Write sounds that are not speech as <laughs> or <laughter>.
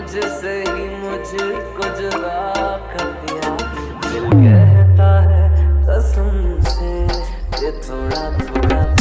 मुझसे ही मुझको जुदा कर दिया। <laughs> दिल कहता है कसम से ये थोड़ा थोड़ा